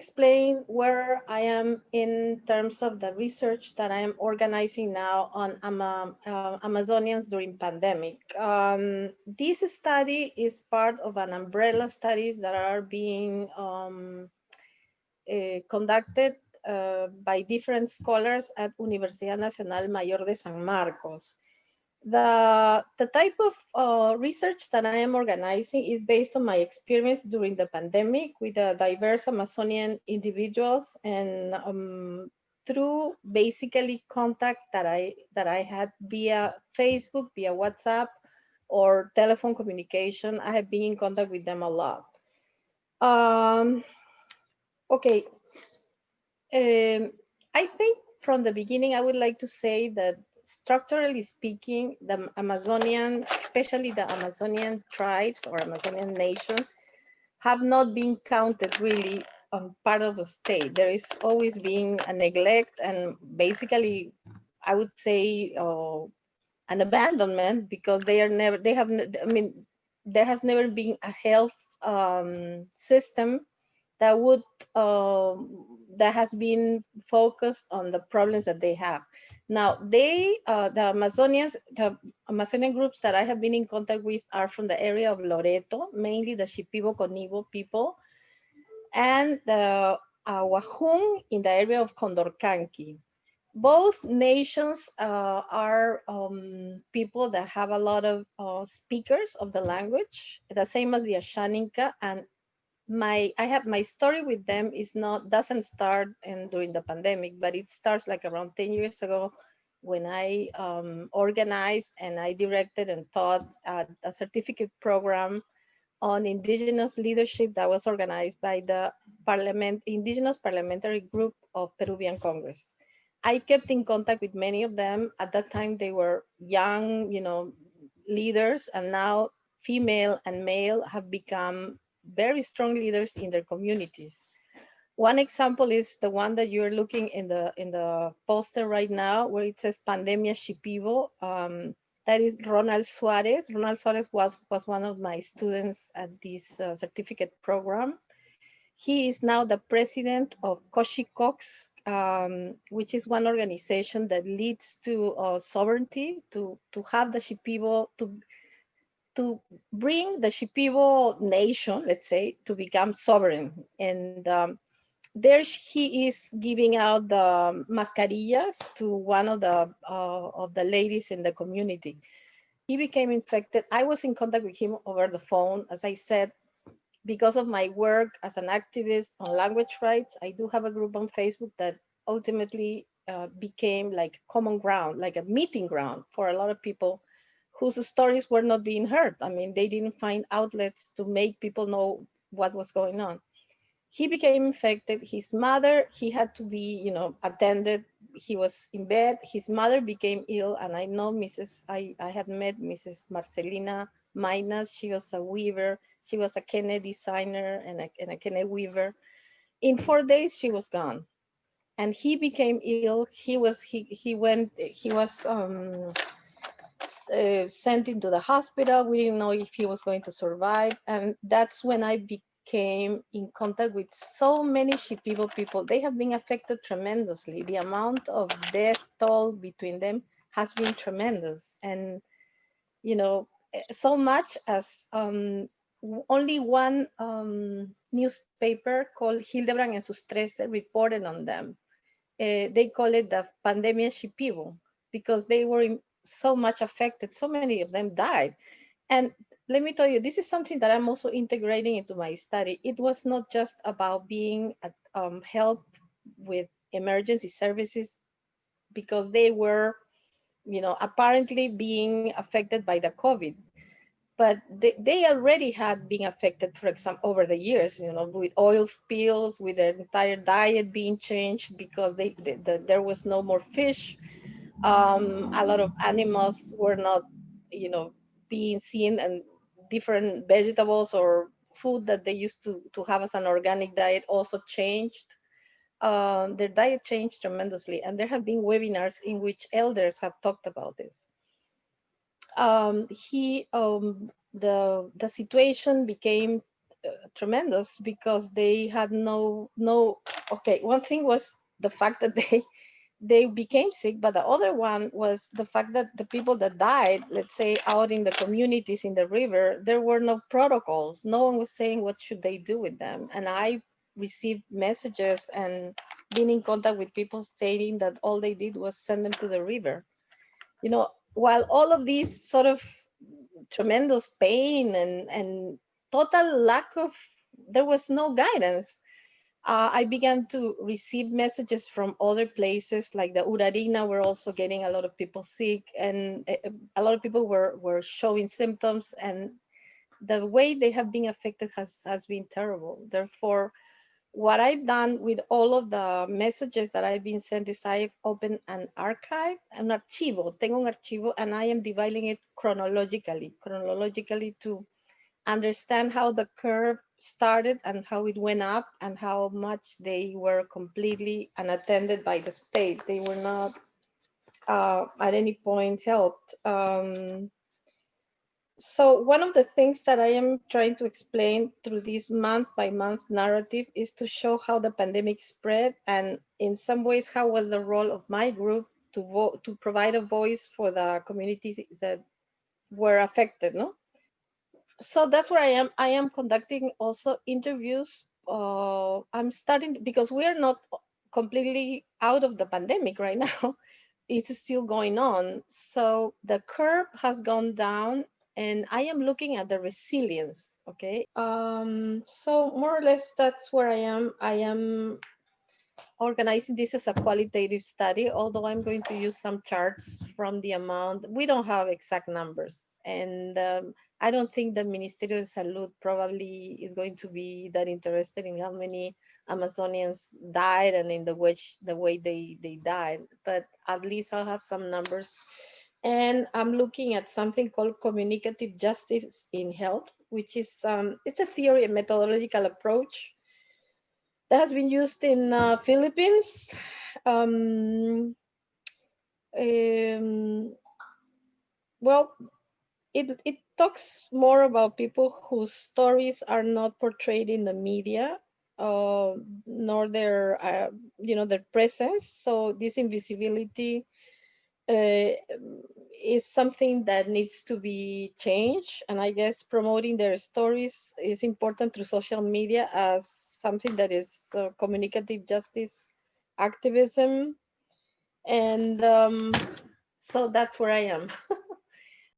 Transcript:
explain where I am in terms of the research that I am organizing now on Ama, uh, Amazonians during pandemic. Um, this study is part of an umbrella studies that are being um, uh, conducted uh, by different scholars at Universidad Nacional Mayor de San Marcos. The, the type of uh, research that I am organizing is based on my experience during the pandemic with the diverse Amazonian individuals and um, through basically contact that I that I had via Facebook, via WhatsApp, or telephone communication. I have been in contact with them a lot. Um, okay. Um, I think from the beginning, I would like to say that structurally speaking, the Amazonian, especially the Amazonian tribes or Amazonian nations, have not been counted really on part of the state. There is always been a neglect and basically, I would say, uh, an abandonment because they are never, they have, I mean, there has never been a health um, system that would, uh, that has been focused on the problems that they have. Now, they, uh, the Amazonians, the Amazonian groups that I have been in contact with are from the area of Loreto, mainly the Shipibo Conibo people, and the uh, Wahun in the area of Condorcanqui. Both nations uh, are um, people that have a lot of uh, speakers of the language, the same as the Ashaninka and my I have my story with them is not doesn't start and during the pandemic, but it starts like around 10 years ago when I um, organized and I directed and taught a certificate program on indigenous leadership that was organized by the parliament indigenous parliamentary group of Peruvian Congress. I kept in contact with many of them. At that time, they were young, you know, leaders, and now female and male have become very strong leaders in their communities. One example is the one that you're looking in the in the poster right now, where it says Pandemia Shipibo. Um, that is Ronald Suarez. Ronald Suarez was, was one of my students at this uh, certificate program. He is now the president of Coshikox, um, which is one organization that leads to uh, sovereignty, to, to have the Shipibo, to to bring the Shipibo nation, let's say, to become sovereign. And um, there he is giving out the mascarillas to one of the uh, of the ladies in the community. He became infected. I was in contact with him over the phone. As I said, because of my work as an activist on language rights, I do have a group on Facebook that ultimately uh, became like common ground, like a meeting ground for a lot of people whose stories were not being heard. I mean, they didn't find outlets to make people know what was going on. He became infected. His mother, he had to be, you know, attended. He was in bed. His mother became ill. And I know Mrs. I, I had met Mrs. Marcelina Minas. She was a weaver. She was a Kené designer and a, and a Kené weaver. In four days, she was gone and he became ill. He was he he went he was um, uh, sent into the hospital. We didn't know if he was going to survive. And that's when I became in contact with so many Shipibo people. They have been affected tremendously. The amount of death toll between them has been tremendous. And, you know, eh, so much as um, only one um, newspaper called Hildebrandt en sus Trece reported on them. Uh, they call it the Pandemia Shipibo because they were in, so much affected. So many of them died. And let me tell you, this is something that I'm also integrating into my study. It was not just about being at, um, help with emergency services because they were, you know, apparently being affected by the COVID. But they, they already had been affected, for example, over the years, you know, with oil spills, with their entire diet being changed because they, they the, there was no more fish um, a lot of animals were not, you know, being seen and different vegetables or food that they used to, to have as an organic diet also changed. Um, their diet changed tremendously and there have been webinars in which elders have talked about this. Um, he, um, the, the situation became uh, tremendous because they had no no okay one thing was the fact that they they became sick but the other one was the fact that the people that died let's say out in the communities in the river there were no protocols. No one was saying what should they do with them. And i received messages and been in contact with people stating that all they did was send them to the river. You know while all of these sort of tremendous pain and and total lack of, there was no guidance. Uh, I began to receive messages from other places like the Urarina were also getting a lot of people sick and eh, eh, a lot of people were, were showing symptoms and the way they have been affected has, has been terrible. Therefore, what I've done with all of the messages that I've been sent is I've opened an archive, an archivo, tengo un archivo, and I am dividing it chronologically, chronologically to understand how the curve started and how it went up and how much they were completely unattended by the state. They were not uh, at any point helped. Um, so one of the things that I am trying to explain through this month by month narrative is to show how the pandemic spread and in some ways how was the role of my group to vote to provide a voice for the communities that were affected no so that's where I am. I am conducting also interviews. Uh, I'm starting because we are not completely out of the pandemic right now. it's still going on. So the curve has gone down and I am looking at the resilience, okay? Um, so more or less that's where I am. I am organizing this as a qualitative study, although I'm going to use some charts from the amount. We don't have exact numbers. And um, I don't think the Ministerio de Salud probably is going to be that interested in how many Amazonians died and in the which the way they, they died, but at least I'll have some numbers. And I'm looking at something called communicative justice in health, which is, um, it's a theory, a methodological approach that has been used in uh, Philippines. Um, um, well, it, it talks more about people whose stories are not portrayed in the media uh, nor their, uh, you know, their presence. So this invisibility uh, is something that needs to be changed. And I guess promoting their stories is important through social media as something that is uh, communicative justice activism. And um, so that's where I am.